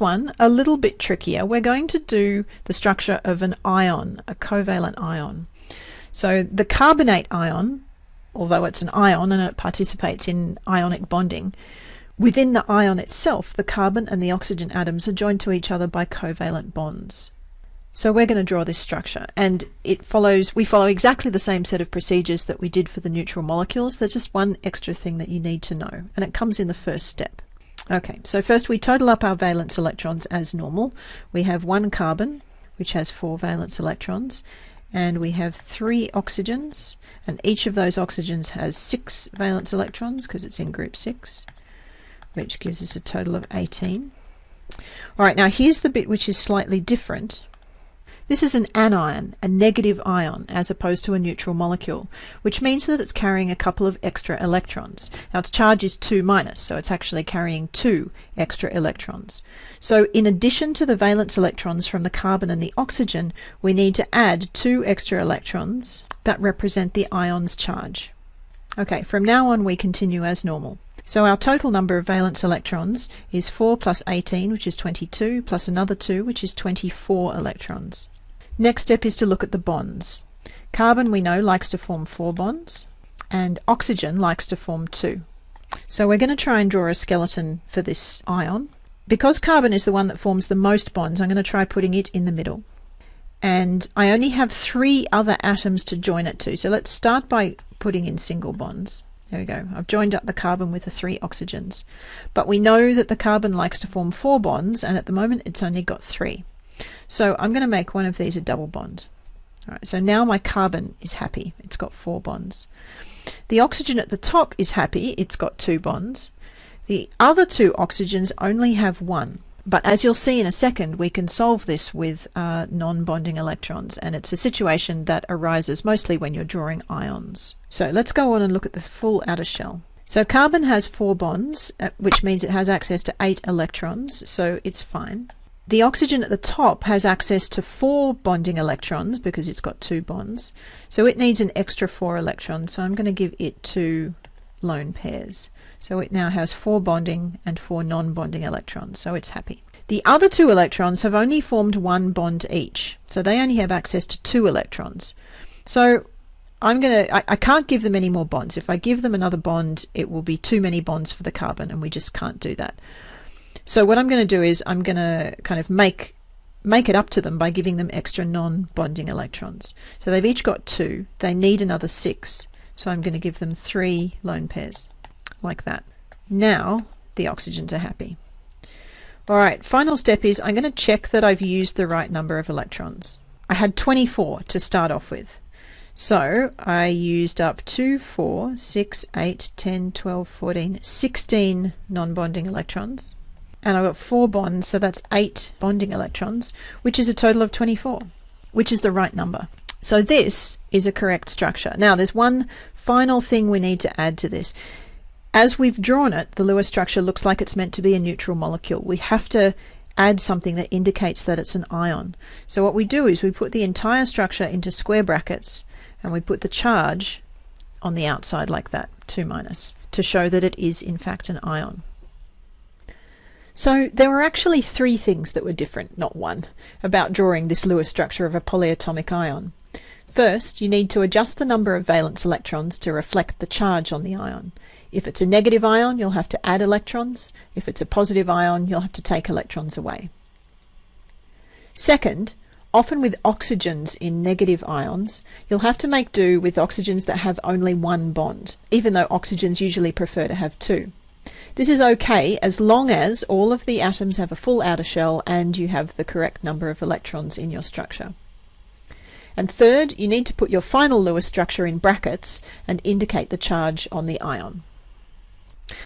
one, a little bit trickier. We're going to do the structure of an ion, a covalent ion. So the carbonate ion, although it's an ion and it participates in ionic bonding, within the ion itself, the carbon and the oxygen atoms are joined to each other by covalent bonds. So we're going to draw this structure and it follows we follow exactly the same set of procedures that we did for the neutral molecules. There's just one extra thing that you need to know and it comes in the first step. Okay, so first we total up our valence electrons as normal. We have one carbon which has four valence electrons and we have three oxygens and each of those oxygens has six valence electrons because it's in group 6 which gives us a total of 18. Alright, now here's the bit which is slightly different this is an anion, a negative ion, as opposed to a neutral molecule, which means that it's carrying a couple of extra electrons. Now its charge is 2 minus, so it's actually carrying two extra electrons. So in addition to the valence electrons from the carbon and the oxygen, we need to add two extra electrons that represent the ion's charge. Okay, from now on we continue as normal. So our total number of valence electrons is 4 plus 18, which is 22, plus another 2, which is 24 electrons. Next step is to look at the bonds. Carbon, we know, likes to form four bonds, and oxygen likes to form two. So we're going to try and draw a skeleton for this ion. Because carbon is the one that forms the most bonds, I'm going to try putting it in the middle. And I only have three other atoms to join it to. So let's start by putting in single bonds. There we go. I've joined up the carbon with the three oxygens. But we know that the carbon likes to form four bonds, and at the moment it's only got three. So I'm going to make one of these a double bond. All right, so now my carbon is happy. It's got four bonds. The oxygen at the top is happy. It's got two bonds. The other two oxygens only have one. But as you'll see in a second, we can solve this with uh, non-bonding electrons, and it's a situation that arises mostly when you're drawing ions. So let's go on and look at the full outer shell. So carbon has four bonds, uh, which means it has access to eight electrons, so it's fine. The oxygen at the top has access to four bonding electrons because it's got two bonds. So it needs an extra four electrons. So I'm going to give it two lone pairs. So it now has four bonding and four non-bonding electrons. So it's happy. The other two electrons have only formed one bond each. So they only have access to two electrons. So I'm going to, I can't give them any more bonds. If I give them another bond, it will be too many bonds for the carbon and we just can't do that. So what I'm going to do is I'm going to kind of make make it up to them by giving them extra non-bonding electrons. So they've each got two. They need another six. So I'm going to give them three lone pairs, like that. Now the oxygens are happy. All right, final step is I'm going to check that I've used the right number of electrons. I had 24 to start off with. So I used up 2, 4, 6, 8, 10, 12, 14, 16 non-bonding electrons and I've got four bonds, so that's eight bonding electrons, which is a total of 24, which is the right number. So this is a correct structure. Now there's one final thing we need to add to this. As we've drawn it, the Lewis structure looks like it's meant to be a neutral molecule. We have to add something that indicates that it's an ion. So what we do is we put the entire structure into square brackets and we put the charge on the outside like that, 2 minus, to show that it is in fact an ion. So there were actually three things that were different, not one, about drawing this Lewis structure of a polyatomic ion. First, you need to adjust the number of valence electrons to reflect the charge on the ion. If it's a negative ion, you'll have to add electrons. If it's a positive ion, you'll have to take electrons away. Second, often with oxygens in negative ions, you'll have to make do with oxygens that have only one bond, even though oxygens usually prefer to have two. This is okay as long as all of the atoms have a full outer shell and you have the correct number of electrons in your structure. And third, you need to put your final Lewis structure in brackets and indicate the charge on the ion.